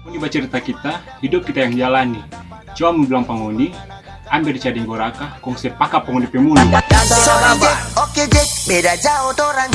Ini baca cerita kita, hidup kita yang jalani. Cuma bilang penghuni, ambil dicading goraka, kongsi pakai penghuni pemulu. Oke, beda jauh orang